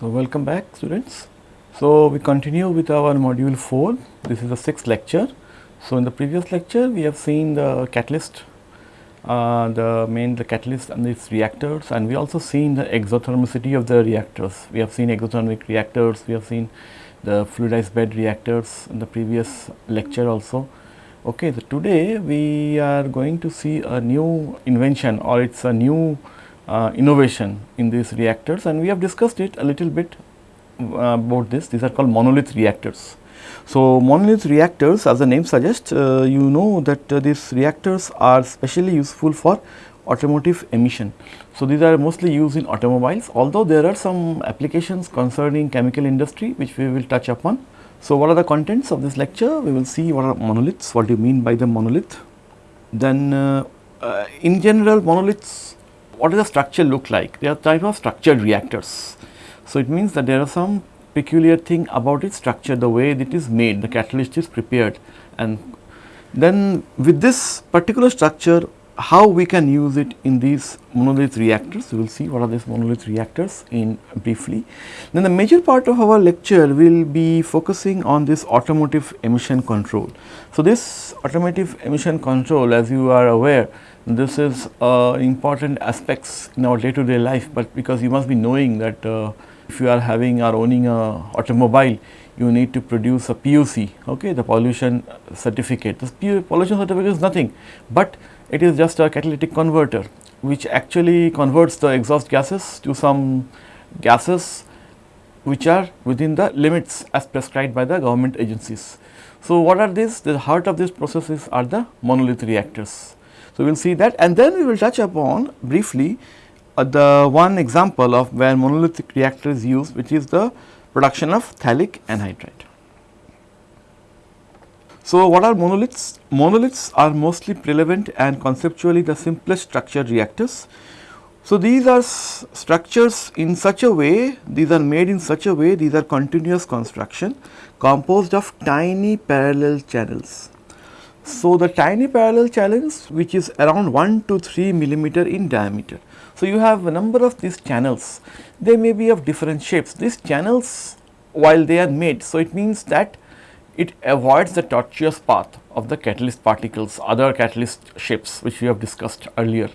So, welcome back students. So, we continue with our module 4, this is the sixth lecture. So, in the previous lecture we have seen the catalyst, uh, the main the catalyst and its reactors and we also seen the exothermicity of the reactors. We have seen exothermic reactors, we have seen the fluidized bed reactors in the previous lecture also. Okay, so today we are going to see a new invention or it is a new uh, innovation in these reactors and we have discussed it a little bit uh, about this. These are called monolith reactors. So, monolith reactors as the name suggests, uh, you know that uh, these reactors are specially useful for automotive emission. So, these are mostly used in automobiles although there are some applications concerning chemical industry which we will touch upon. So, what are the contents of this lecture? We will see what are monoliths, what do you mean by the monolith. Then uh, uh, in general monoliths, what does the structure look like? They are type of structured reactors. So, it means that there are some peculiar thing about its structure, the way it is made, the catalyst is prepared and then with this particular structure how we can use it in these monolith reactors. We will see what are these monolith reactors in briefly. Then the major part of our lecture will be focusing on this automotive emission control. So, this automotive emission control as you are aware this is uh, important aspects in our day to day life, but because you must be knowing that uh, if you are having or owning a automobile you need to produce a PUC, okay, the pollution certificate. This pollution certificate is nothing, but it is just a catalytic converter which actually converts the exhaust gases to some gases which are within the limits as prescribed by the government agencies. So, what are these? The heart of these processes are the monolith reactors. So, we will see that and then we will touch upon briefly uh, the one example of where monolithic reactor is used which is the production of phthalic anhydride. So, what are monoliths? Monoliths are mostly prevalent and conceptually the simplest structured reactors. So, these are structures in such a way, these are made in such a way, these are continuous construction composed of tiny parallel channels. So, the tiny parallel channels which is around 1 to 3 millimeter in diameter. So, you have a number of these channels, they may be of different shapes. These channels while they are made, so it means that it avoids the tortuous path of the catalyst particles, other catalyst shapes which we have discussed earlier.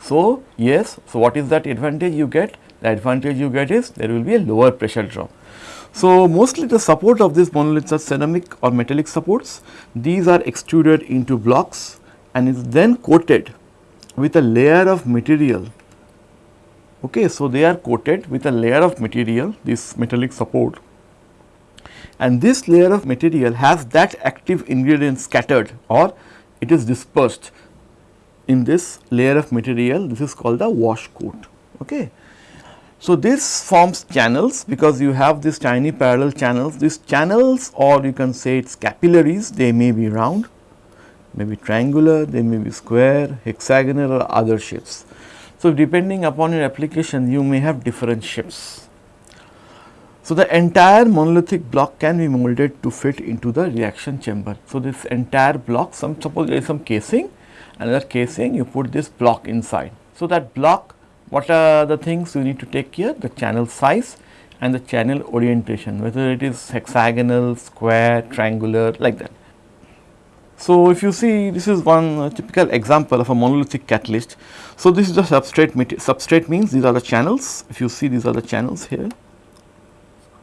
So, yes, so what is that advantage you get? The advantage you get is there will be a lower pressure drop. So, mostly the support of these monoliths are ceramic or metallic supports. These are extruded into blocks and is then coated with a layer of material. Okay, so, they are coated with a layer of material, this metallic support and this layer of material has that active ingredient scattered or it is dispersed in this layer of material this is called the wash coat. Okay. So, this forms channels because you have these tiny parallel channels these channels or you can say it is capillaries they may be round may be triangular they may be square hexagonal or other shapes. So, depending upon your application you may have different shapes. So, the entire monolithic block can be molded to fit into the reaction chamber. So, this entire block some suppose there is some casing another casing you put this block inside. So, that block what are the things you need to take care the channel size and the channel orientation whether it is hexagonal, square, triangular like that. So, if you see this is one uh, typical example of a monolithic catalyst. So, this is the substrate substrate means these are the channels if you see these are the channels here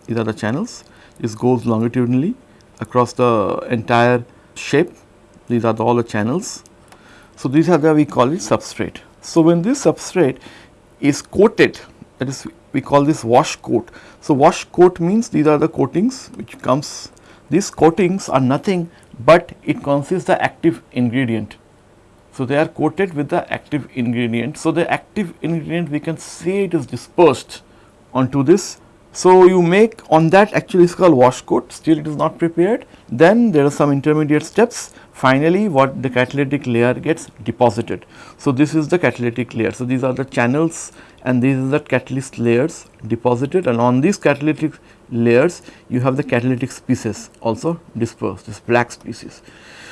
these are the channels this goes longitudinally across the entire shape these are the, all the channels. So, these are the we call it substrate. So, when this substrate is coated that is we call this wash coat. So, wash coat means these are the coatings which comes these coatings are nothing but it consists the active ingredient. So, they are coated with the active ingredient. So, the active ingredient we can say it is dispersed onto this so, you make on that actually is called wash coat still it is not prepared then there are some intermediate steps finally what the catalytic layer gets deposited. So, this is the catalytic layer. So, these are the channels and these are the catalyst layers deposited and on these catalytic layers you have the catalytic species also dispersed this black species.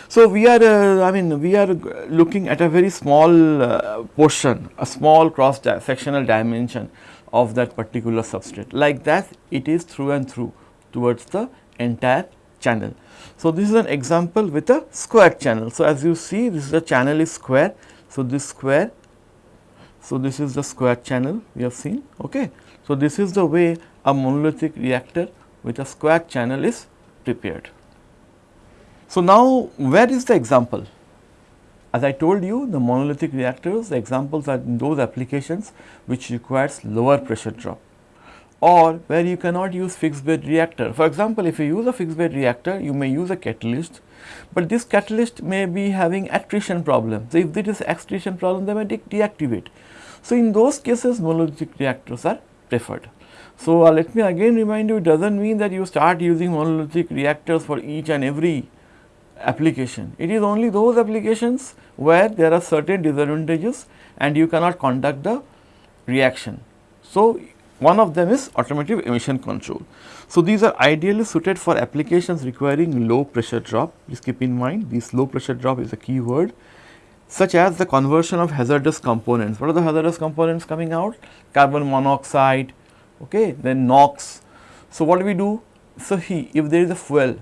So, we are uh, I mean we are looking at a very small uh, portion a small cross sectional dimension of that particular substrate. Like that it is through and through towards the entire channel. So, this is an example with a square channel. So, as you see this is the channel is square. So, this square, so this is the square channel we have seen. Okay. So, this is the way a monolithic reactor with a square channel is prepared. So, now where is the example? As I told you the monolithic reactors the examples are those applications which requires lower pressure drop or where you cannot use fixed bed reactor. For example, if you use a fixed bed reactor you may use a catalyst, but this catalyst may be having attrition problem. So, if there is attrition problem they may de deactivate. So, in those cases monolithic reactors are preferred. So, uh, let me again remind you it does not mean that you start using monolithic reactors for each and every application. It is only those applications where there are certain disadvantages and you cannot conduct the reaction. So, one of them is automotive emission control. So, these are ideally suited for applications requiring low pressure drop. Please keep in mind this low pressure drop is a key word such as the conversion of hazardous components. What are the hazardous components coming out? Carbon monoxide, okay, then NOx. So, what do we do? So, he, if there is a fuel,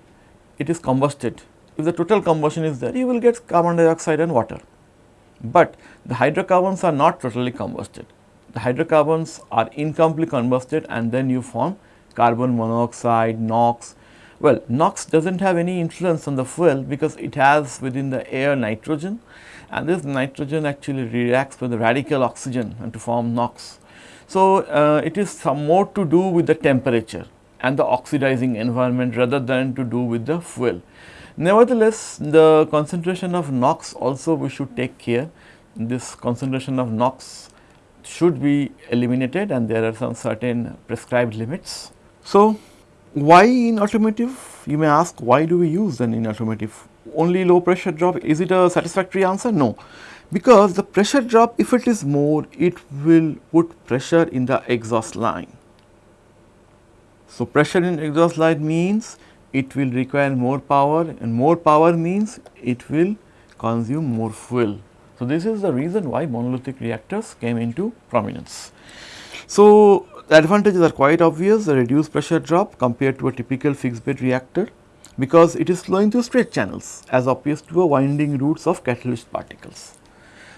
it is combusted if the total combustion is there, you will get carbon dioxide and water. But the hydrocarbons are not totally combusted. The hydrocarbons are incompletely combusted and then you form carbon monoxide, NOx. Well, NOx does not have any influence on the fuel because it has within the air nitrogen and this nitrogen actually reacts with the radical oxygen and to form NOx. So, uh, it is some more to do with the temperature and the oxidizing environment rather than to do with the fuel. Nevertheless, the concentration of NOx also we should take care. This concentration of NOx should be eliminated and there are some certain prescribed limits. So, why in automotive? You may ask why do we use then in automotive? Only low pressure drop, is it a satisfactory answer? No, because the pressure drop if it is more, it will put pressure in the exhaust line. So, pressure in exhaust line means it will require more power and more power means it will consume more fuel. So, this is the reason why monolithic reactors came into prominence. So, the advantages are quite obvious the reduced pressure drop compared to a typical fixed bed reactor because it is flowing through straight channels as opposed to a winding routes of catalyst particles.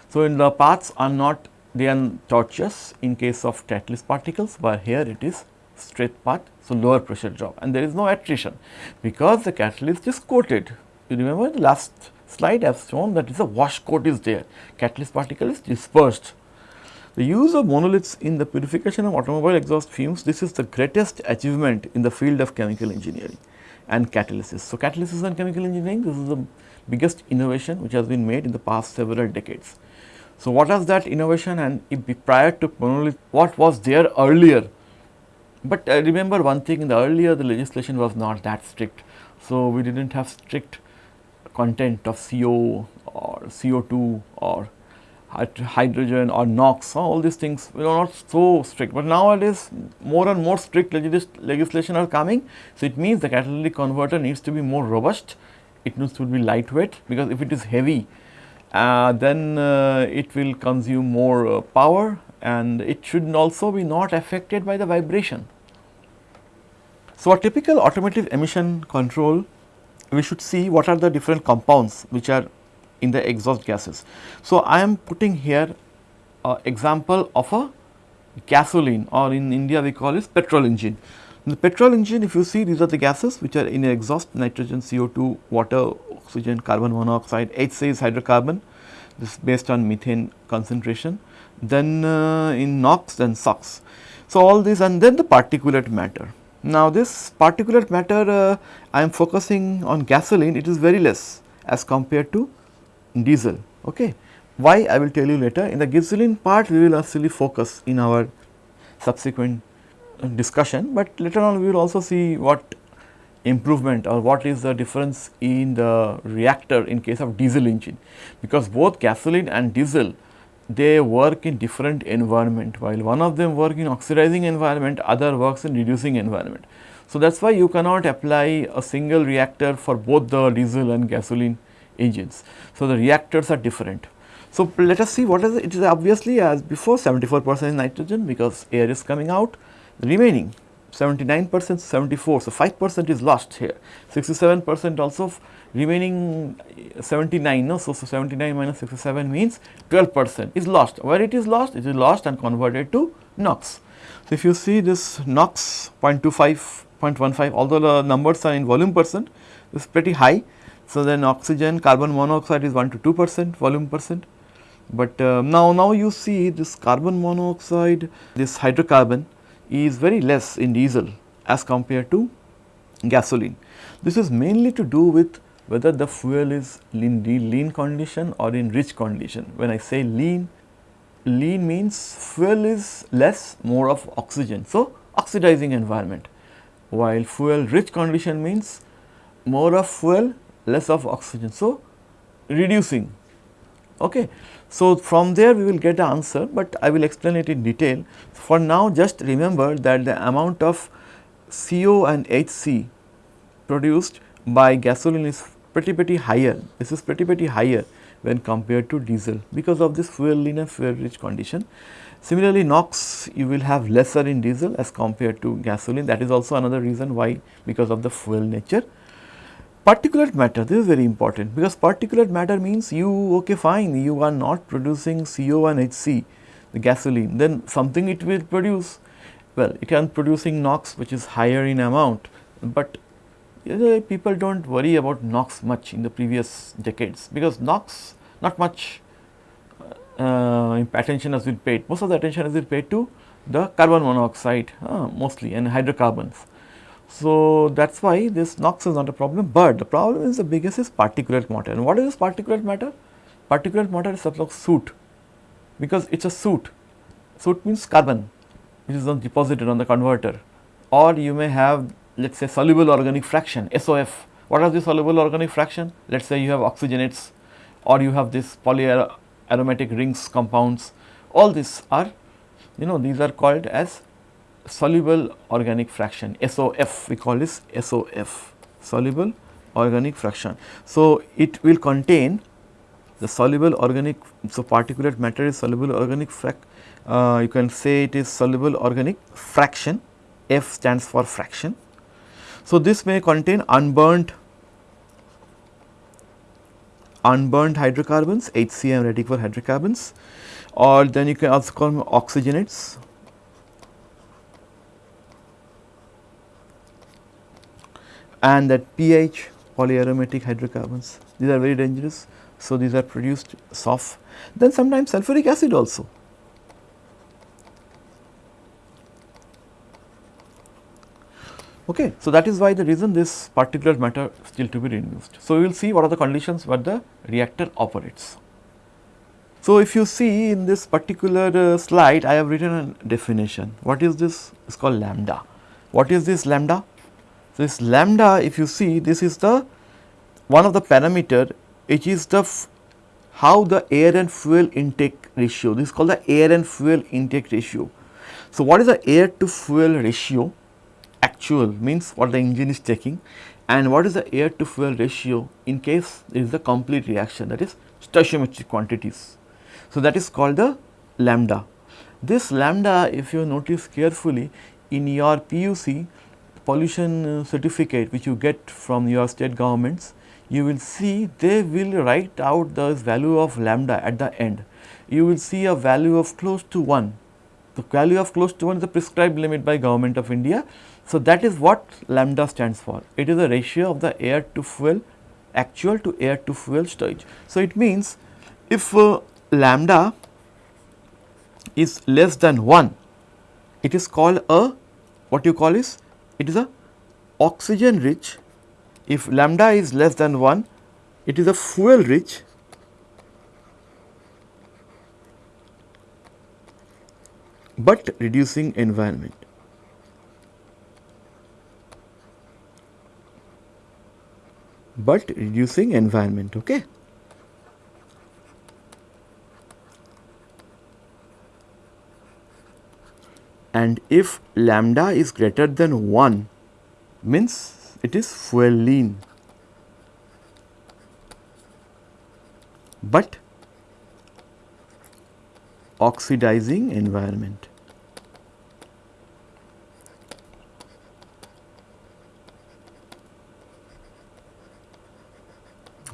So, in the paths are not they are tortuous in case of catalyst particles, but here it is straight path so, lower pressure drop and there is no attrition because the catalyst is coated. You remember the last slide I have shown that is a wash coat is there, catalyst particle is dispersed. The use of monoliths in the purification of automobile exhaust fumes, this is the greatest achievement in the field of chemical engineering and catalysis. So, catalysis and chemical engineering, this is the biggest innovation which has been made in the past several decades. So, what was that innovation and prior to monolith, what was there earlier but I remember one thing in the earlier the legislation was not that strict. So, we did not have strict content of CO or CO2 or hydrogen or NOx all these things were not so strict, but nowadays more and more strict legis legislation are coming. So, it means the catalytic converter needs to be more robust, it needs to be lightweight because if it is heavy uh, then uh, it will consume more uh, power and it should also be not affected by the vibration. So, a typical automotive emission control we should see what are the different compounds which are in the exhaust gases. So, I am putting here a example of a gasoline or in India we call it petrol engine. In the petrol engine if you see these are the gases which are in exhaust nitrogen, CO2, water, oxygen, carbon monoxide, H says hydrocarbon this is based on methane concentration then uh, in NOx then SOx. So, all these and then the particulate matter. Now, this particulate matter uh, I am focusing on gasoline it is very less as compared to diesel. Okay. Why I will tell you later in the gasoline part we will actually focus in our subsequent uh, discussion, but later on we will also see what improvement or what is the difference in the reactor in case of diesel engine because both gasoline and diesel they work in different environment while one of them work in oxidizing environment other works in reducing environment. So, that is why you cannot apply a single reactor for both the diesel and gasoline engines. So, the reactors are different. So, let us see what is it, it is obviously as before 74 percent is nitrogen because air is coming out remaining 79 percent 74. So, 5 percent is lost here 67 percent also remaining 79 no. So, so 79 minus 67 means 12 percent is lost where it is lost it is lost and converted to NOx. So, if you see this NOx 0.25 0.15 although the numbers are in volume percent is pretty high. So, then oxygen carbon monoxide is 1 to 2 percent volume percent but uh, now, now you see this carbon monoxide, this hydrocarbon is very less in diesel as compared to gasoline. This is mainly to do with whether the fuel is lean, lean condition or in rich condition. When I say lean, lean means fuel is less, more of oxygen. So, oxidizing environment, while fuel rich condition means more of fuel, less of oxygen. So, reducing. Okay. So, from there we will get the answer, but I will explain it in detail. For now just remember that the amount of CO and HC produced by gasoline is pretty pretty higher, this is pretty pretty higher when compared to diesel because of this fuel lean and fuel rich condition. Similarly, NOx you will have lesser in diesel as compared to gasoline that is also another reason why because of the fuel nature particulate matter this is very important because particulate matter means you okay fine you are not producing CO and HC the gasoline then something it will produce. Well it can producing NOx which is higher in amount but people do not worry about NOx much in the previous decades because NOx not much uh, attention has been paid. Most of the attention has been paid to the carbon monoxide uh, mostly and hydrocarbons so, that is why this NOx is not a problem, but the problem is the biggest is particulate matter and what is this particulate matter? Particulate matter is of soot because it is a soot, soot means carbon which is deposited on the converter or you may have let us say soluble organic fraction SOF. What are the soluble organic fraction? Let us say you have oxygenates or you have this polyaromatic rings compounds all these are you know these are called as soluble organic fraction SOF we call this SOF soluble organic fraction. So, it will contain the soluble organic so particulate matter is soluble organic frac uh, you can say it is soluble organic fraction F stands for fraction. So, this may contain unburnt unburnt hydrocarbons HCl ready for hydrocarbons or then you can also call them oxygenates and that pH polyaromatic hydrocarbons these are very dangerous. So, these are produced soft then sometimes sulfuric acid also. Okay. So, that is why the reason this particulate matter still to be reduced. So, we will see what are the conditions where the reactor operates. So, if you see in this particular uh, slide I have written a definition. What is this? It is called lambda. What is this lambda? This lambda if you see this is the one of the parameter which is the how the air and fuel intake ratio this is called the air and fuel intake ratio. So, what is the air to fuel ratio actual means what the engine is taking and what is the air to fuel ratio in case is a complete reaction that is stoichiometric quantities. So, that is called the lambda. This lambda if you notice carefully in your PUC pollution uh, certificate which you get from your state governments, you will see they will write out the value of lambda at the end. You will see a value of close to 1. The value of close to 1 is the prescribed limit by government of India. So, that is what lambda stands for. It is a ratio of the air to fuel actual to air to fuel stage. So, it means if uh, lambda is less than 1, it is called a what you call is it is a oxygen rich if lambda is less than 1 it is a fuel rich but reducing environment. but reducing environment okay. And if lambda is greater than 1 means it is fuel lean but oxidizing environment.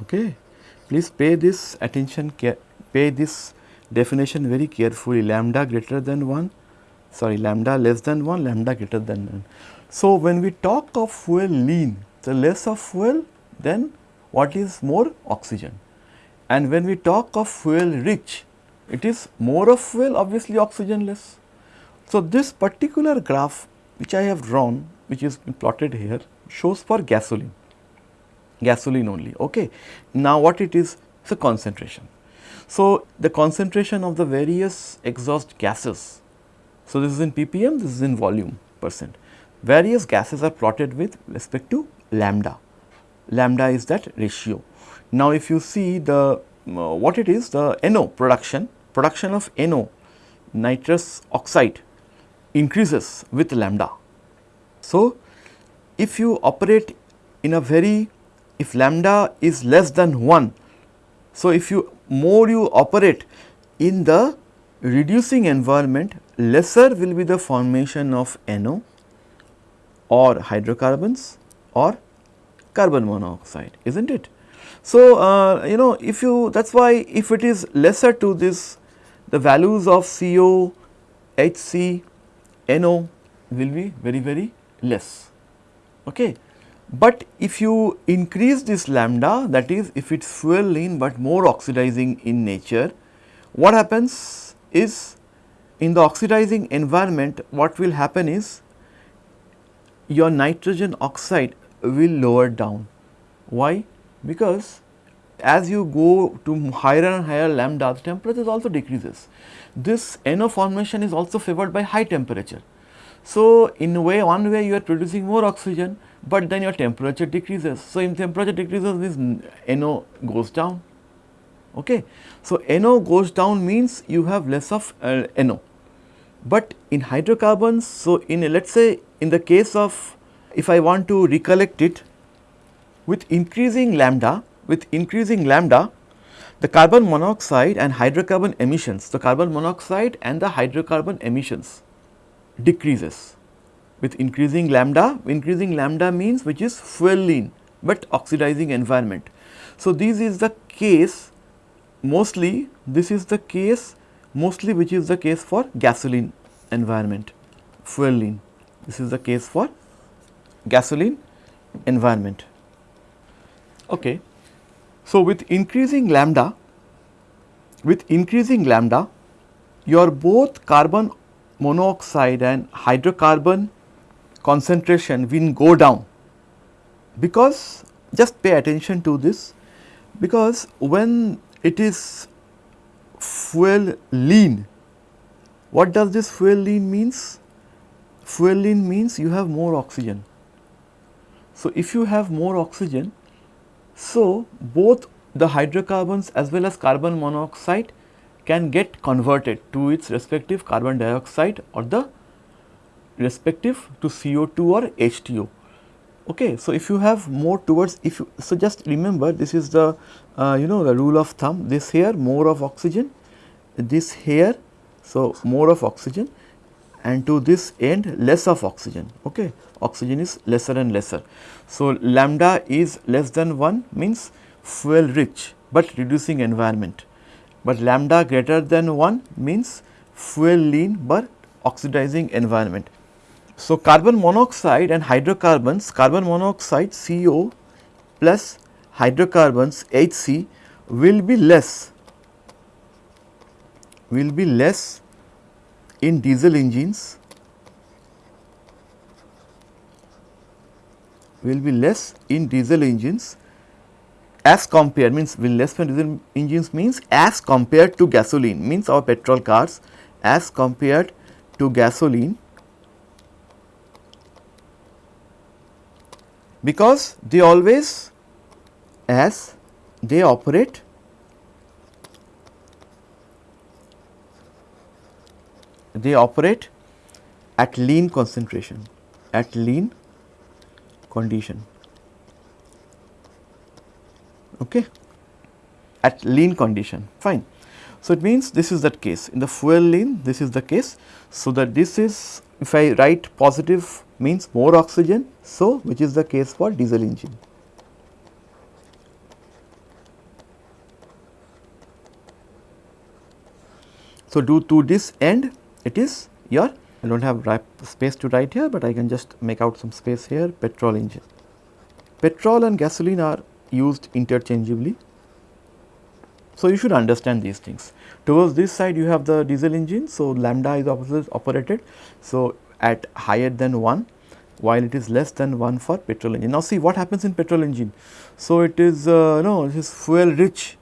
Okay. Please pay this attention, pay this definition very carefully lambda greater than 1, sorry lambda less than 1, lambda greater than 1. So, when we talk of fuel lean, the less of fuel then what is more oxygen and when we talk of fuel rich, it is more of fuel obviously oxygen less. So, this particular graph which I have drawn which is plotted here shows for gasoline gasoline only. Okay. Now, what it is? It's a concentration. So, the concentration of the various exhaust gases. So, this is in ppm, this is in volume percent. Various gases are plotted with respect to lambda. Lambda is that ratio. Now, if you see the uh, what it is the NO production, production of NO nitrous oxide increases with lambda. So, if you operate in a very if lambda is less than 1. So, if you more you operate in the reducing environment lesser will be the formation of NO or hydrocarbons or carbon monoxide is not it. So, uh, you know if you that is why if it is lesser to this the values of CO, HC, NO will be very very less. Okay. But if you increase this lambda that is if it is fuel lean but more oxidizing in nature, what happens is in the oxidizing environment what will happen is your nitrogen oxide will lower down. Why? Because as you go to higher and higher lambda the temperature also decreases. This NO formation is also favored by high temperature. So, in a way one way you are producing more oxygen but then your temperature decreases. So, in temperature decreases this NO goes down. Okay. So, NO goes down means you have less of uh, NO, but in hydrocarbons, so in let us say in the case of if I want to recollect it with increasing lambda, with increasing lambda, the carbon monoxide and hydrocarbon emissions, the carbon monoxide and the hydrocarbon emissions decreases with increasing lambda, increasing lambda means which is fuel lean, but oxidizing environment. So, this is the case mostly this is the case mostly which is the case for gasoline environment fueling this is the case for gasoline environment. Okay. So, with increasing lambda with increasing lambda your both carbon monoxide and hydrocarbon concentration will go down because just pay attention to this because when it is fuel lean. What does this fuel lean means? Fuel lean means you have more oxygen. So if you have more oxygen so both the hydrocarbons as well as carbon monoxide can get converted to its respective carbon dioxide or the respective to CO2 or H2O. Okay. So, if you have more towards if you, so just remember this is the uh, you know the rule of thumb this here more of oxygen this here so more of oxygen and to this end less of oxygen okay oxygen is lesser and lesser. So, lambda is less than 1 means fuel rich but reducing environment but lambda greater than 1 means fuel lean but oxidizing environment. So, carbon monoxide and hydrocarbons, carbon monoxide CO plus hydrocarbons HC will be less, will be less in diesel engines, will be less in diesel engines as compared means will less in diesel engines means as compared to gasoline means our petrol cars as compared to gasoline because they always as they operate they operate at lean concentration at lean condition. Okay? At lean condition. Fine. So, it means this is that case. In the fuel lean this is the case. So, that this is if I write positive means more oxygen. So, which is the case for diesel engine. So, due to this end it is your I do not have space to write here, but I can just make out some space here petrol engine. Petrol and gasoline are used interchangeably. So, you should understand these things. Towards this side you have the diesel engine. So, lambda is operated. So, at higher than 1 while it is less than 1 for petrol engine. Now, see what happens in petrol engine. So, it is uh, no it is fuel rich,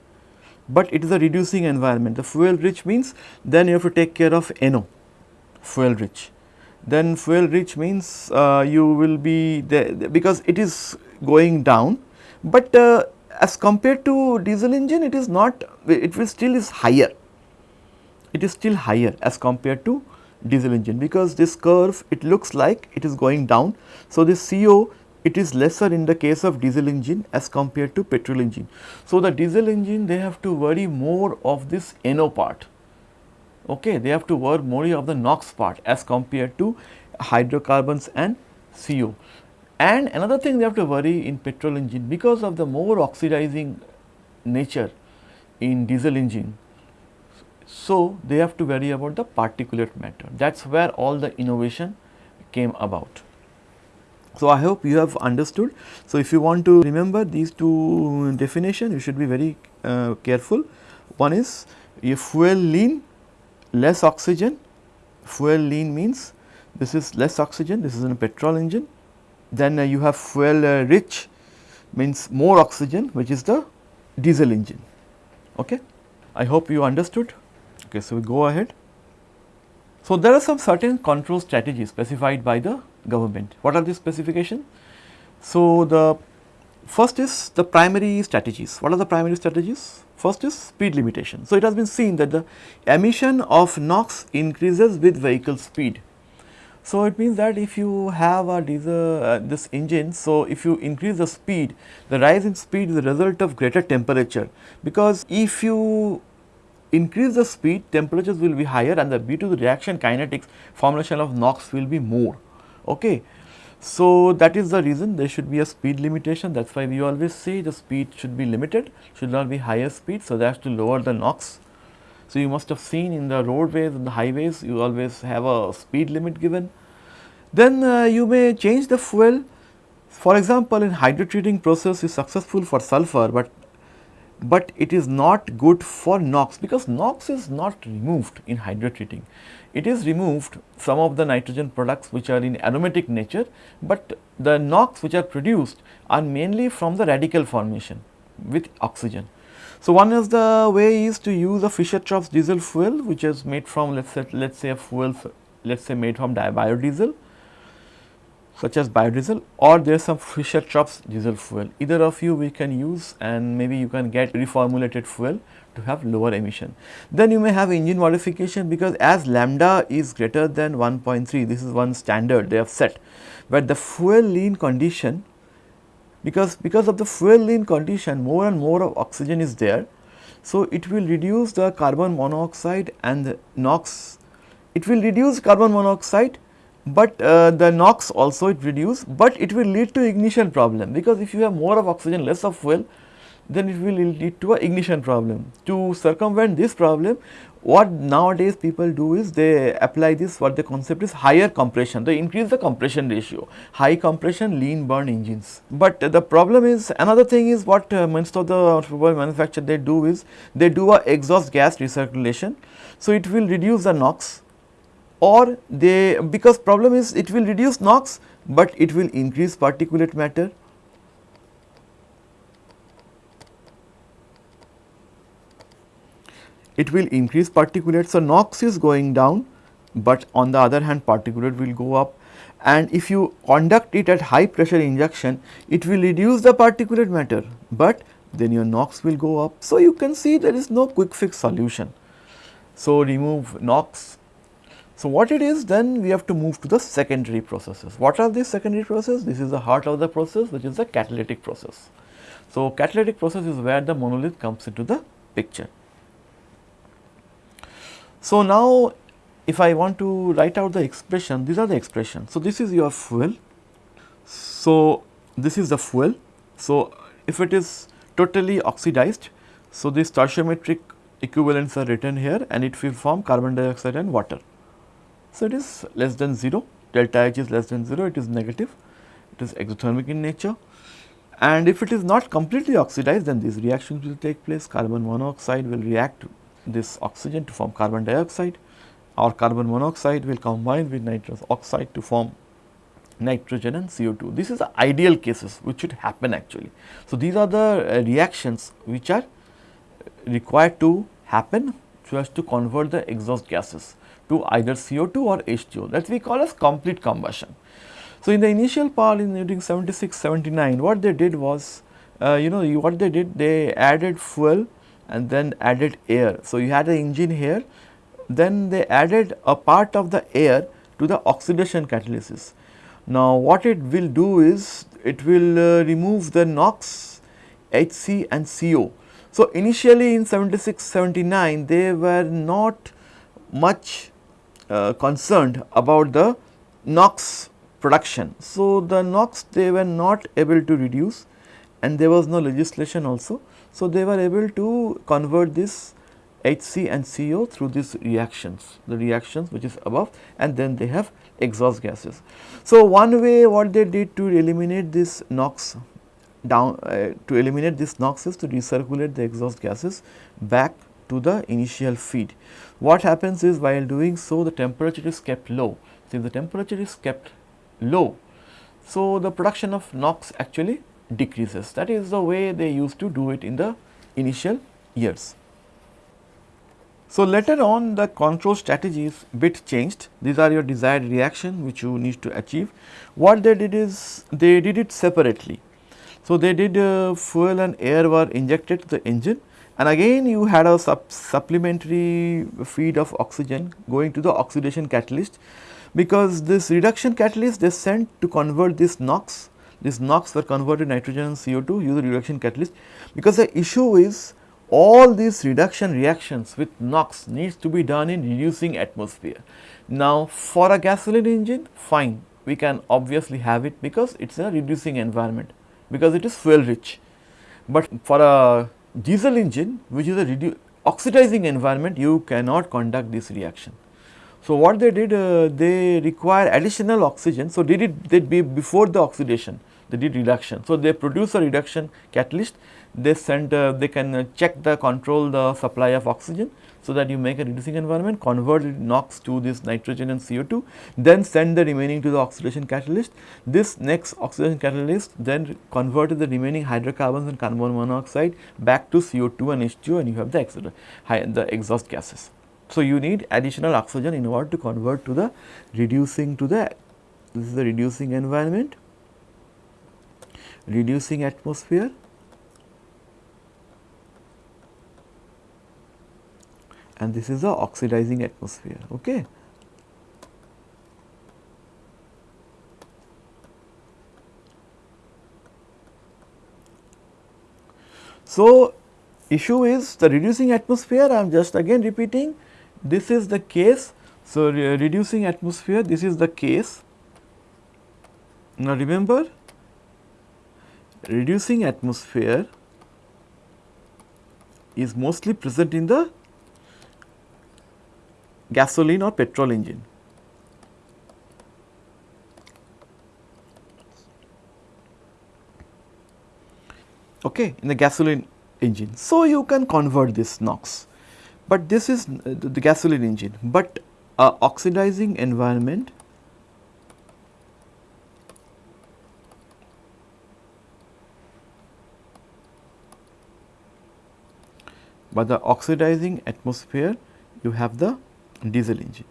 but it is a reducing environment. The fuel rich means then you have to take care of NO fuel rich. Then fuel rich means uh, you will be there because it is going down, but uh, as compared to diesel engine it is not it will still is higher it is still higher as compared to diesel engine because this curve it looks like it is going down. So, this CO it is lesser in the case of diesel engine as compared to petrol engine. So, the diesel engine they have to worry more of this NO part, okay. they have to worry more of the NOx part as compared to hydrocarbons and CO. And another thing they have to worry in petrol engine because of the more oxidizing nature in diesel engine. So, they have to worry about the particulate matter that is where all the innovation came about. So, I hope you have understood. So, if you want to remember these two definition you should be very uh, careful. One is a fuel lean less oxygen, fuel lean means this is less oxygen, this is in a petrol engine then uh, you have fuel uh, rich means more oxygen which is the diesel engine. Okay. I hope you understood. Okay, so we go ahead. So, there are some certain control strategies specified by the government. What are the specification? So, the first is the primary strategies. What are the primary strategies? First is speed limitation. So, it has been seen that the emission of NOx increases with vehicle speed. So, it means that if you have a diesel uh, this engine, so if you increase the speed, the rise in speed is a result of greater temperature because if you increase the speed temperatures will be higher and the due to the reaction kinetics formulation of NOx will be more. Okay. So, that is the reason there should be a speed limitation that is why we always say the speed should be limited should not be higher speed. So, that to lower the NOx so, you must have seen in the roadways and the highways you always have a speed limit given. Then uh, you may change the fuel for example, in hydrotreating process is successful for sulfur, but but it is not good for NOx because NOx is not removed in hydrotreating. It is removed some of the nitrogen products which are in aromatic nature, but the NOx which are produced are mainly from the radical formation with oxygen. So, one is the way is to use a Fischer-Tropsch diesel fuel which is made from let us say let us say a fuel let us say made from biodiesel such as biodiesel or there is some Fischer-Tropsch diesel fuel either of you we can use and maybe you can get reformulated fuel to have lower emission. Then you may have engine modification because as lambda is greater than 1.3 this is one standard they have set, but the fuel lean condition because because of the fuel lean condition more and more of oxygen is there. So, it will reduce the carbon monoxide and the NOx, it will reduce carbon monoxide, but uh, the NOx also it reduce, but it will lead to ignition problem. Because if you have more of oxygen less of fuel then it will lead to a ignition problem. To circumvent this problem what nowadays people do is they apply this what the concept is higher compression. They increase the compression ratio. High compression lean burn engines. But the problem is another thing is what uh, most of the automobile manufacturer they do is they do a exhaust gas recirculation. So it will reduce the NOx or they because problem is it will reduce NOx but it will increase particulate matter it will increase particulate. So, NOx is going down, but on the other hand particulate will go up and if you conduct it at high pressure injection, it will reduce the particulate matter, but then your NOx will go up. So, you can see there is no quick fix solution. So, remove NOx. So, what it is then we have to move to the secondary processes. What are these secondary processes? This is the heart of the process which is the catalytic process. So, catalytic process is where the monolith comes into the picture. So, now if I want to write out the expression, these are the expressions. So, this is your fuel. So, this is the fuel. So, if it is totally oxidized, so this stoichiometric equivalents are written here and it will form carbon dioxide and water. So, it is less than 0, delta H is less than 0, it is negative, it is exothermic in nature. And if it is not completely oxidized, then these reactions will take place, carbon monoxide will react this oxygen to form carbon dioxide or carbon monoxide will combine with nitrous oxide to form nitrogen and CO2. This is the ideal cases which should happen actually. So, these are the uh, reactions which are required to happen so as to convert the exhaust gases to either CO2 or H2O that we call as complete combustion. So, in the initial part in during 76, 79 what they did was uh, you know you, what they did they added fuel and then added air. So, you had the engine here then they added a part of the air to the oxidation catalysis. Now, what it will do is it will uh, remove the NOx, HC and CO so, initially in 76, 79 they were not much uh, concerned about the NOx production. So, the NOx they were not able to reduce and there was no legislation also. So, they were able to convert this HC and CO through these reactions, the reactions which is above and then they have exhaust gases. So, one way what they did to eliminate this NOx down uh, to eliminate this NOx is to recirculate the exhaust gases back to the initial feed. What happens is while doing so the temperature is kept low. Since the temperature is kept low, so the production of NOx actually decreases. That is the way they used to do it in the initial years. So, later on the control strategies bit changed. These are your desired reaction which you need to achieve. What they did is they did it separately. So, they did uh, fuel and air were injected to the engine and again you had a sup supplementary feed of oxygen going to the oxidation catalyst because this reduction catalyst they sent to convert this NOx, this NOx were converted nitrogen and CO2 use reduction catalyst because the issue is all these reduction reactions with NOx needs to be done in reducing atmosphere. Now, for a gasoline engine fine we can obviously have it because it is a reducing environment because it is fuel rich. But for a diesel engine which is a oxidizing environment you cannot conduct this reaction. So, what they did uh, they require additional oxygen. So, they did they be before the oxidation they did reduction. So, they produce a reduction catalyst they send uh, they can check the control the supply of oxygen so that you make a reducing environment, convert NOx to this nitrogen and CO2, then send the remaining to the oxidation catalyst. This next oxidation catalyst then converted the remaining hydrocarbons and carbon monoxide back to CO2 and H2 and you have the, the exhaust gases. So, you need additional oxygen in order to convert to the reducing to the this is the reducing environment, reducing atmosphere and this is the oxidizing atmosphere. Okay. So, issue is the reducing atmosphere I am just again repeating this is the case. So, re reducing atmosphere this is the case. Now, remember reducing atmosphere is mostly present in the gasoline or petrol engine. Okay, in the gasoline engine. So, you can convert this NOx, but this is uh, the gasoline engine, but uh, oxidizing environment by the oxidizing atmosphere you have the diesel engine.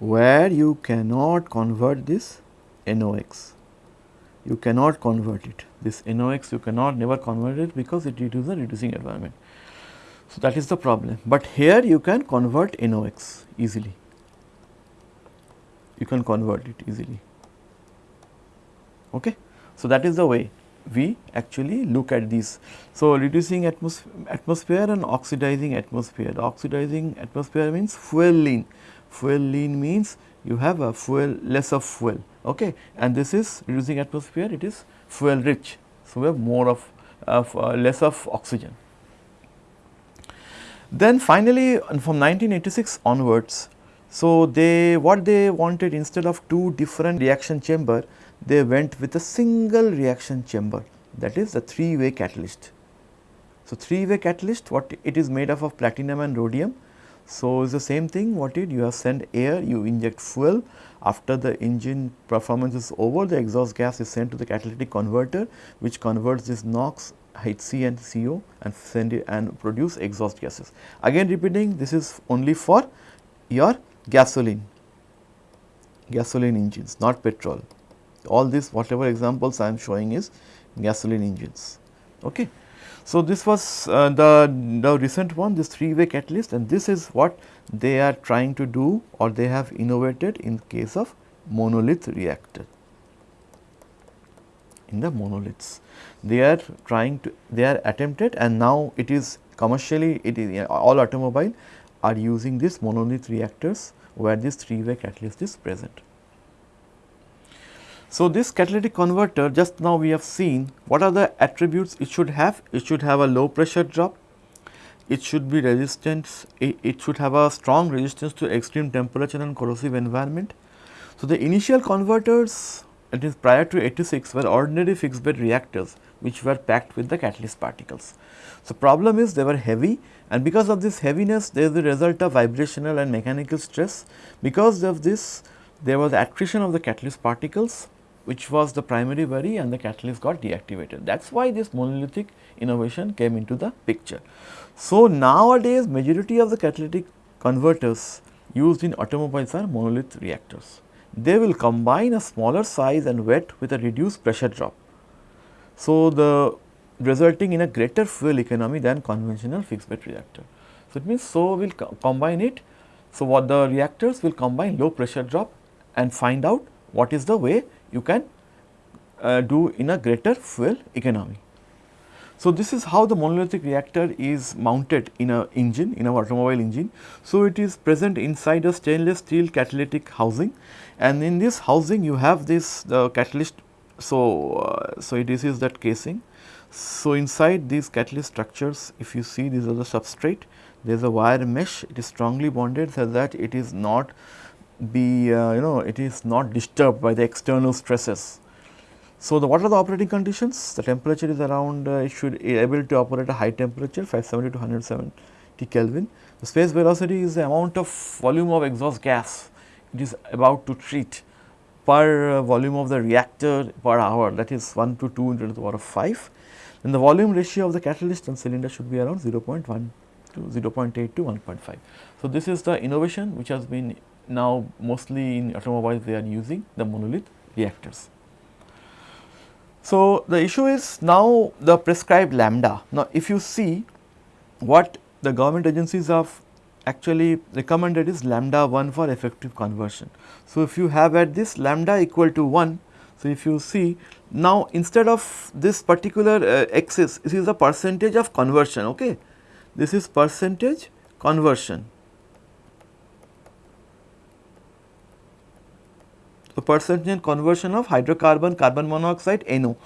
where you cannot convert this NOx. You cannot convert it. This NOx you cannot never convert it because it is a reducing environment. So, that is the problem, but here you can convert NOx easily. You can convert it easily. Okay. So, that is the way we actually look at these. So, reducing atmos atmosphere and oxidizing atmosphere. Oxidizing atmosphere means fuel lean. Fuel lean means you have a fuel less of fuel okay and this is reducing atmosphere it is fuel rich. So, we have more of, of uh, less of oxygen. Then finally, from 1986 onwards, so they what they wanted instead of two different reaction chamber, they went with a single reaction chamber that is the three way catalyst. So, three way catalyst what it is made up of platinum and rhodium. So, it's the same thing what it you have sent air you inject fuel after the engine performance is over the exhaust gas is sent to the catalytic converter which converts this NOx HC and CO and send it and produce exhaust gases. Again repeating this is only for your gasoline, gasoline engines not petrol. All this whatever examples I am showing is gasoline engines. Okay. So, this was uh, the, the recent one this 3 way catalyst and this is what they are trying to do or they have innovated in case of monolith reactor in the monoliths they are trying to they are attempted and now it is commercially it is all automobile are using this monolith reactors where this three way catalyst is present. So, this catalytic converter just now we have seen what are the attributes it should have it should have a low pressure drop it should be resistant it, should have a strong resistance to extreme temperature and corrosive environment. So, the initial converters it is prior to 86 were ordinary fixed bed reactors which were packed with the catalyst particles. So, problem is they were heavy and because of this heaviness there is the result of vibrational and mechanical stress. Because of this there was attrition of the catalyst particles which was the primary worry and the catalyst got deactivated. That is why this monolithic innovation came into the picture. So, nowadays majority of the catalytic converters used in automobiles are monolith reactors. They will combine a smaller size and wet with a reduced pressure drop. So, the resulting in a greater fuel economy than conventional fixed bed reactor. So, it means so we will co combine it. So, what the reactors will combine low pressure drop and find out what is the way you can uh, do in a greater fuel economy. So, this is how the monolithic reactor is mounted in a engine in a automobile engine. So, it is present inside a stainless steel catalytic housing and in this housing you have this the catalyst. So, uh, so this is that casing. So, inside these catalyst structures if you see these are the substrate there is a wire mesh it is strongly bonded so that it is not be uh, you know it is not disturbed by the external stresses. So, the what are the operating conditions? The temperature is around uh, it should be able to operate a high temperature 570 to 170 Kelvin. The space velocity is the amount of volume of exhaust gas it is about to treat per uh, volume of the reactor per hour that is 1 to 2 into the power of 5 and the volume ratio of the catalyst and cylinder should be around 0.1 to 0.8 to 1.5. So, this is the innovation which has been now mostly in automobiles they are using the monolith reactors. So, the issue is now the prescribed lambda. Now, if you see what the government agencies have actually recommended is lambda 1 for effective conversion. So, if you have at this lambda equal to 1, so if you see now instead of this particular uh, axis, this is the percentage of conversion, okay. This is percentage conversion. So, percentage conversion of hydrocarbon carbon monoxide NO.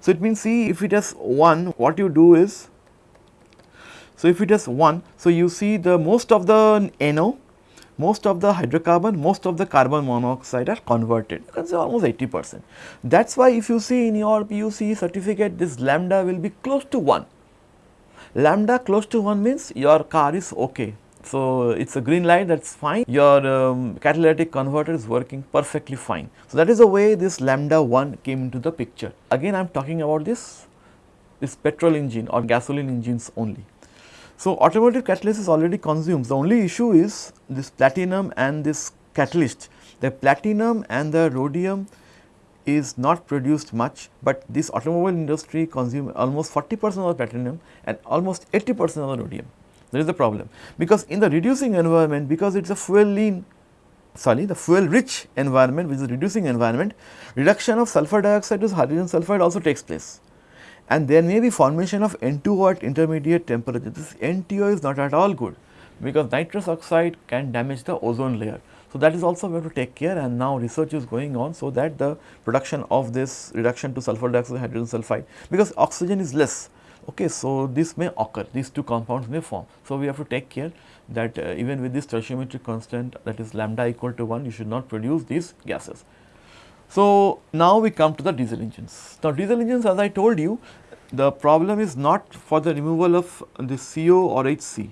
So, it means see if it has 1 what you do is so, if it is 1, so you see the most of the NO, most of the hydrocarbon, most of the carbon monoxide are converted, you can say almost 80 percent. That is why if you see in your PUC certificate this lambda will be close to 1. Lambda close to 1 means your car is okay. So, it is a green light that is fine, your um, catalytic converter is working perfectly fine. So, that is the way this lambda 1 came into the picture. Again I am talking about this, this petrol engine or gasoline engines only. So, automotive catalyst is already consumed, the only issue is this platinum and this catalyst. The platinum and the rhodium is not produced much, but this automobile industry consume almost 40 percent of the platinum and almost 80 percent of the rhodium. There is the problem because in the reducing environment because it is a fuel lean sorry the fuel rich environment which is reducing environment reduction of sulfur dioxide to hydrogen sulfide also takes place and there may be formation of N2O at intermediate temperature. This N2O is not at all good because nitrous oxide can damage the ozone layer. So, that is also we have to take care and now research is going on so that the production of this reduction to sulfur dioxide hydrogen sulfide because oxygen is less. Okay, so, this may occur these two compounds may form. So, we have to take care that uh, even with this stoichiometric constant that is lambda equal to 1 you should not produce these gases. So, now we come to the diesel engines. Now, diesel engines as I told you the problem is not for the removal of the CO or HC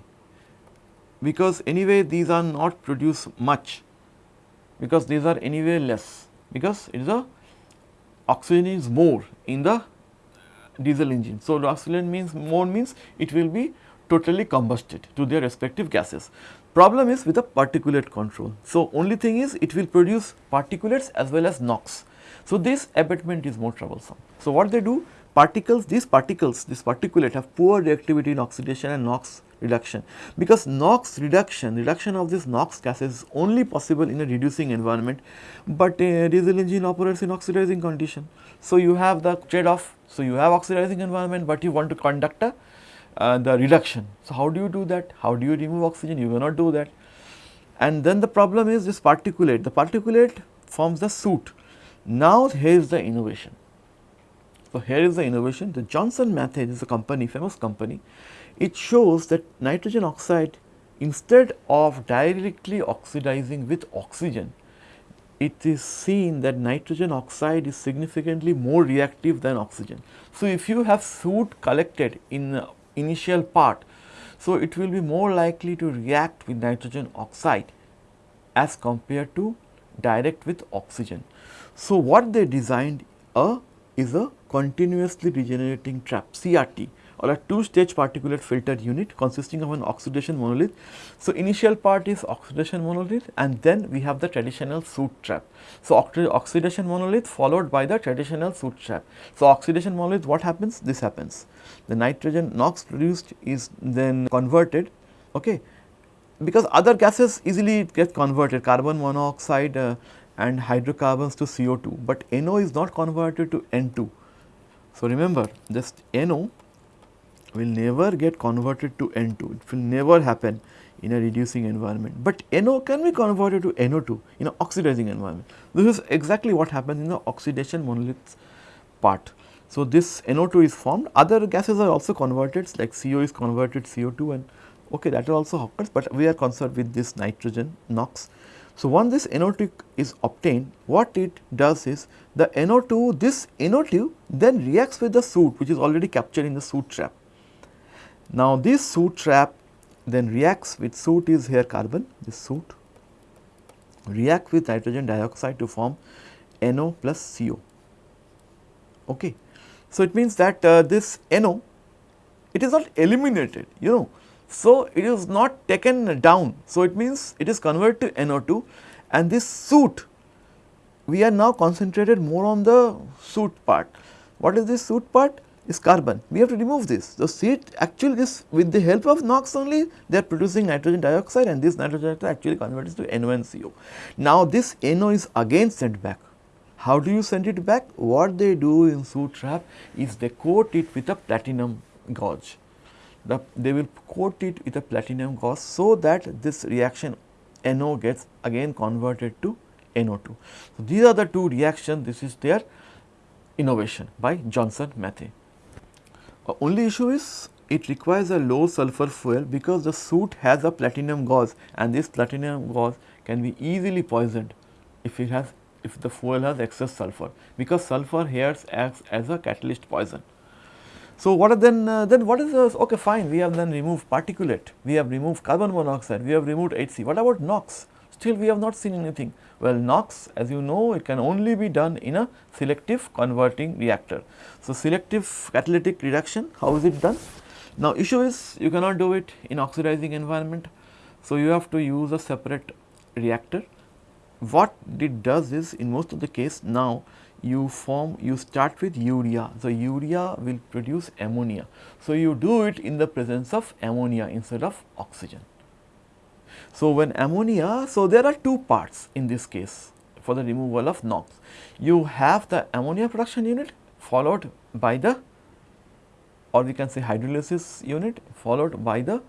because anyway these are not produced much because these are anyway less because it is a oxygen is more in the diesel engine. So, the means more means it will be totally combusted to their respective gases. Problem is with the particulate control. So, only thing is it will produce particulates as well as NOx. So, this abatement is more troublesome. So, what they do particles these particles this particulate have poor reactivity in oxidation and NOx reduction because NOx reduction reduction of this NOx gases is only possible in a reducing environment, but a diesel engine operates in oxidizing condition. So, you have the trade off. So, you have oxidizing environment, but you want to conduct a, uh, the reduction. So, how do you do that? How do you remove oxygen? You cannot do that. And then the problem is this particulate, the particulate forms the soot. Now, here is the innovation. So, here is the innovation. The Johnson Matthey is a company, famous company it shows that nitrogen oxide instead of directly oxidizing with oxygen, it is seen that nitrogen oxide is significantly more reactive than oxygen. So, if you have soot collected in initial part, so it will be more likely to react with nitrogen oxide as compared to direct with oxygen. So, what they designed a is a continuously regenerating trap CRT or a two stage particulate filter unit consisting of an oxidation monolith. So, initial part is oxidation monolith and then we have the traditional soot trap. So, oxidation monolith followed by the traditional soot trap. So, oxidation monolith what happens? This happens. The nitrogen NOx produced is then converted okay, because other gases easily get converted carbon monoxide uh, and hydrocarbons to CO2, but NO is not converted to N2. So, remember just NO will never get converted to N2, it will never happen in a reducing environment, but NO can be converted to NO2 in an oxidizing environment. This is exactly what happens in the oxidation monolith part. So, this NO2 is formed, other gases are also converted like CO is converted CO2 and okay that also occurs, but we are concerned with this nitrogen NOx. So, once this NO2 is obtained, what it does is the NO2, this NO2 then reacts with the soot which is already captured in the soot trap now, this soot trap then reacts with soot is here carbon, this soot react with nitrogen dioxide to form NO plus CO. Okay. So, it means that uh, this NO it is not eliminated you know. So, it is not taken down. So, it means it is converted to NO2 and this soot we are now concentrated more on the soot part. What is this soot part? Is carbon. We have to remove this. So, see actually is with the help of NOx only they are producing nitrogen dioxide and this nitrogen dioxide actually converts to NO. Now, this NO is again sent back. How do you send it back? What they do in soot trap is they coat it with a platinum gauze. The, they will coat it with a platinum gauze so that this reaction NO gets again converted to NO2. So, these are the two reactions this is their innovation by Johnson Matthey. Uh, only issue is it requires a low sulfur fuel because the soot has a platinum gauze and this platinum gauze can be easily poisoned if it has if the fuel has excess sulfur because sulfur here acts as a catalyst poison. So, what are then uh, then what is this okay fine we have then removed particulate, we have removed carbon monoxide, we have removed HC, what about NOx? Still we have not seen anything. Well, NOx as you know it can only be done in a selective converting reactor. So, selective catalytic reduction how is it done? Now, issue is you cannot do it in oxidizing environment. So, you have to use a separate reactor. What it does is in most of the case now you form you start with urea. So, urea will produce ammonia. So, you do it in the presence of ammonia instead of oxygen. So, when ammonia, so there are two parts in this case for the removal of NOx. You have the ammonia production unit followed by the or we can say hydrolysis unit followed by the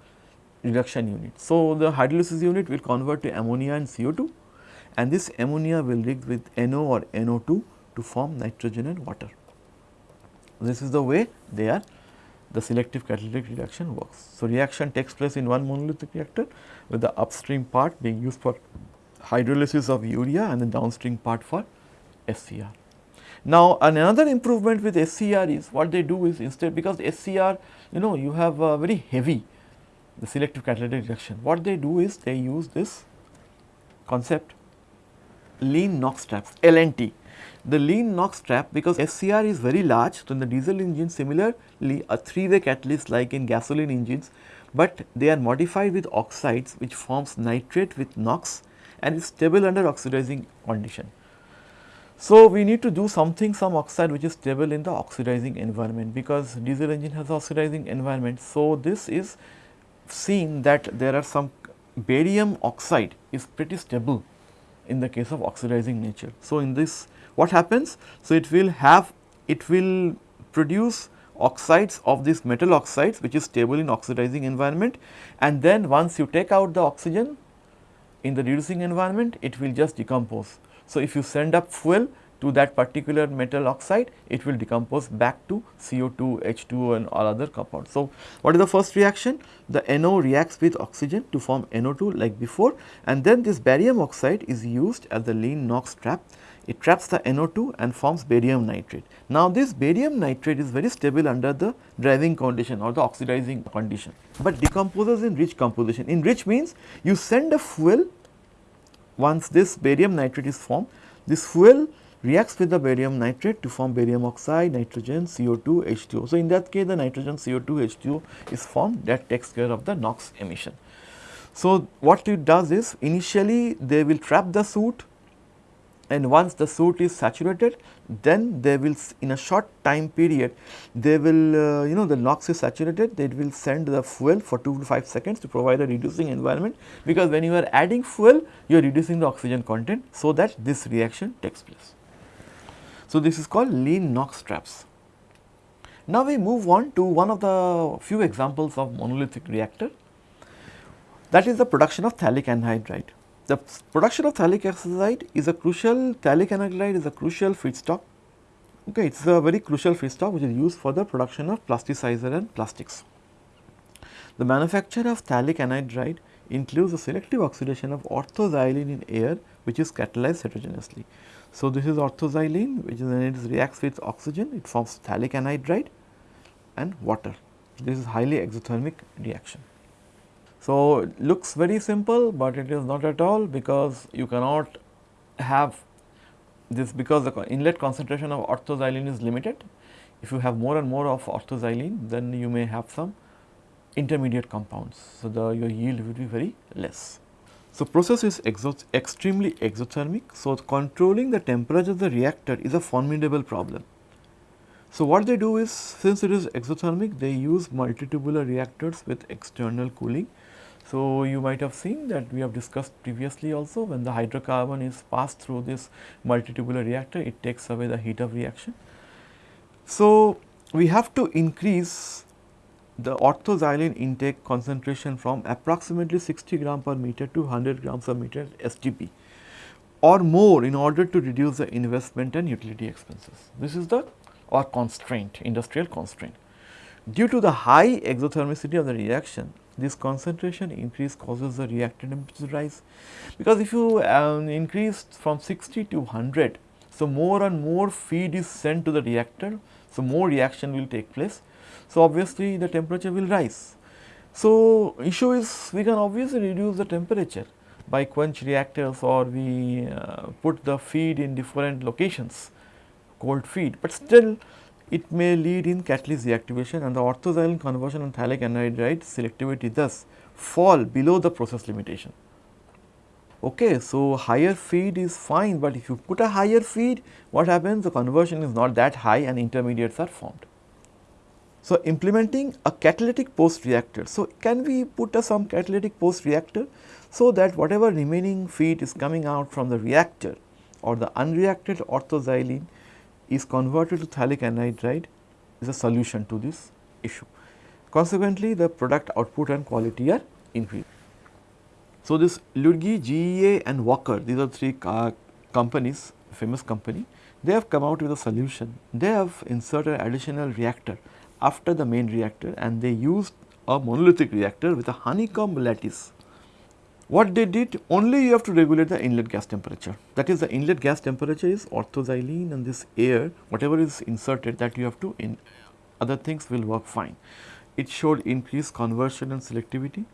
reduction unit. So, the hydrolysis unit will convert to ammonia and CO2 and this ammonia will react with NO or NO2 to form nitrogen and water. This is the way they are the selective catalytic reaction works. So, reaction takes place in one monolithic reactor with the upstream part being used for hydrolysis of urea and the downstream part for SCR. Now, another improvement with SCR is what they do is instead because SCR you know you have a very heavy the selective catalytic reaction. What they do is they use this concept lean NOx traps LNT. The lean NOx trap because SCR is very large so in the diesel engine similarly a three way catalyst like in gasoline engines, but they are modified with oxides which forms nitrate with NOx and is stable under oxidizing condition. So, we need to do something some oxide which is stable in the oxidizing environment because diesel engine has oxidizing environment. So, this is seen that there are some barium oxide is pretty stable in the case of oxidizing nature. So, in this what happens? So, it will have it will produce oxides of this metal oxides which is stable in oxidizing environment and then once you take out the oxygen in the reducing environment it will just decompose. So, if you send up fuel to that particular metal oxide, it will decompose back to CO2, H2O and all other compounds. So, what is the first reaction? The NO reacts with oxygen to form NO2 like before and then this barium oxide is used as the lean NOx trap. It traps the NO2 and forms barium nitrate. Now, this barium nitrate is very stable under the driving condition or the oxidizing condition, but decomposes in rich composition. In rich means you send a fuel once this barium nitrate is formed, this fuel reacts with the barium nitrate to form barium oxide, nitrogen, CO2, H2O. So, in that case the nitrogen, CO2, H2O is formed that takes care of the NOx emission. So, what it does is initially they will trap the soot and once the soot is saturated then they will in a short time period they will uh, you know the NOx is saturated they will send the fuel for 2 to 5 seconds to provide a reducing environment because when you are adding fuel you are reducing the oxygen content so that this reaction takes place. So, this is called lean NOx traps. Now, we move on to one of the few examples of monolithic reactor that is the production of phthalic anhydride. The production of phthalic anhydride is a crucial, phthalic anhydride is a crucial feedstock. Okay, it is a very crucial feedstock which is used for the production of plasticizer and plastics. The manufacture of phthalic anhydride includes the selective oxidation of orthoxylene in air which is catalyzed heterogeneously. So, this is orthoxylene which is when it reacts with oxygen it forms phthalic anhydride and water. This is highly exothermic reaction. So, it looks very simple, but it is not at all because you cannot have this because the inlet concentration of orthoxylene is limited. If you have more and more of orthoxylene, then you may have some intermediate compounds. So, the your yield will be very less. So, the process is exo extremely exothermic. So, controlling the temperature of the reactor is a formidable problem. So, what they do is since it is exothermic, they use multitubular reactors with external cooling so, you might have seen that we have discussed previously also when the hydrocarbon is passed through this multitubular reactor, it takes away the heat of reaction. So, we have to increase the orthoxylene intake concentration from approximately 60 gram per meter to 100 grams per meter STP or more in order to reduce the investment and utility expenses. This is the or constraint, industrial constraint. Due to the high exothermicity of the reaction, this concentration increase causes the reactor temperature to rise. Because if you um, increase from 60 to 100 so more and more feed is sent to the reactor so more reaction will take place. So obviously the temperature will rise. So issue is we can obviously reduce the temperature by quench reactors or we uh, put the feed in different locations cold feed. But still it may lead in catalyst reactivation and the orthoxylene conversion on phthalic anhydride selectivity thus fall below the process limitation. Okay, so higher feed is fine, but if you put a higher feed, what happens? The conversion is not that high and intermediates are formed. So, implementing a catalytic post reactor. So, can we put a some catalytic post reactor so that whatever remaining feed is coming out from the reactor or the unreacted orthoxylene is converted to phthalic anhydride is a solution to this issue. Consequently, the product output and quality are increased. So, this Lurgi, GEA and Walker these are three companies famous company they have come out with a solution. They have inserted additional reactor after the main reactor and they used a monolithic reactor with a honeycomb lattice. What they did only you have to regulate the inlet gas temperature that is the inlet gas temperature is orthoxylene and this air whatever is inserted that you have to in other things will work fine. It showed increased conversion and selectivity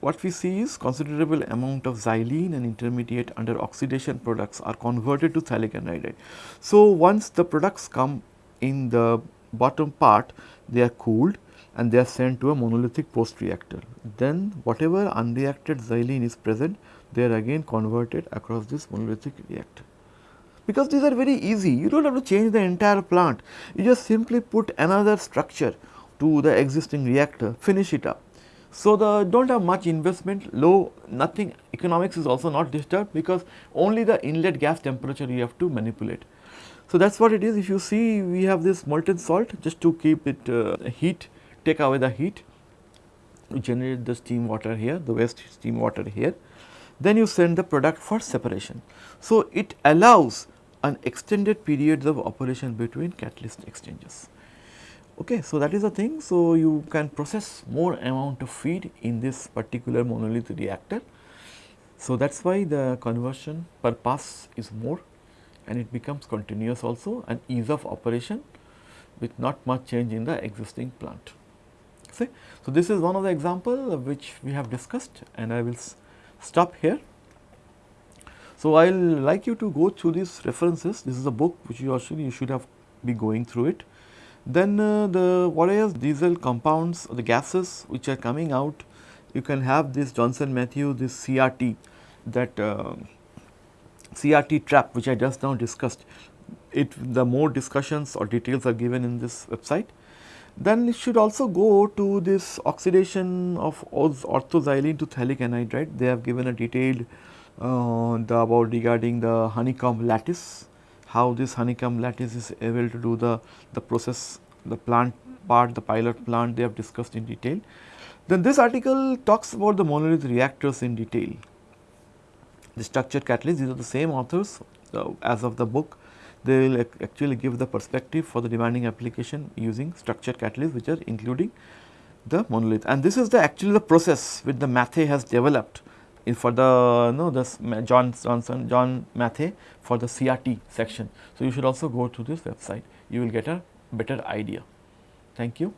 what we see is considerable amount of xylene and intermediate under oxidation products are converted to phthalic anhydride. So, once the products come in the bottom part they are cooled and they are sent to a monolithic post reactor. Then whatever unreacted xylene is present they are again converted across this monolithic reactor. Because these are very easy you do not have to change the entire plant you just simply put another structure to the existing reactor finish it up so, the do not have much investment low nothing economics is also not disturbed because only the inlet gas temperature you have to manipulate. So, that is what it is if you see we have this molten salt just to keep it uh, heat take away the heat you generate the steam water here the waste steam water here then you send the product for separation. So, it allows an extended periods of operation between catalyst exchanges. Okay, so that is the thing. So, you can process more amount of feed in this particular monolith reactor. So, that is why the conversion per pass is more and it becomes continuous also and ease of operation with not much change in the existing plant. See? So, this is one of the example which we have discussed and I will stop here. So, I will like you to go through these references. This is a book which you actually you should have be going through it. Then uh, the what is diesel compounds the gases which are coming out you can have this Johnson Matthey this CRT that uh, CRT trap which I just now discussed it the more discussions or details are given in this website. Then it should also go to this oxidation of orthoxylene to phthalic anhydride they have given a detailed uh, the about regarding the honeycomb lattice how this honeycomb lattice is able to do the, the process, the plant part, the pilot plant they have discussed in detail. Then this article talks about the monolith reactors in detail. The structured catalyst, these are the same authors uh, as of the book. They will actually give the perspective for the demanding application using structured catalyst which are including the monolith. And this is the actually the process which the Matthey has developed in for the no this John Johnson John Matthey for the CRT section. So, you should also go to this website you will get a better idea. Thank you.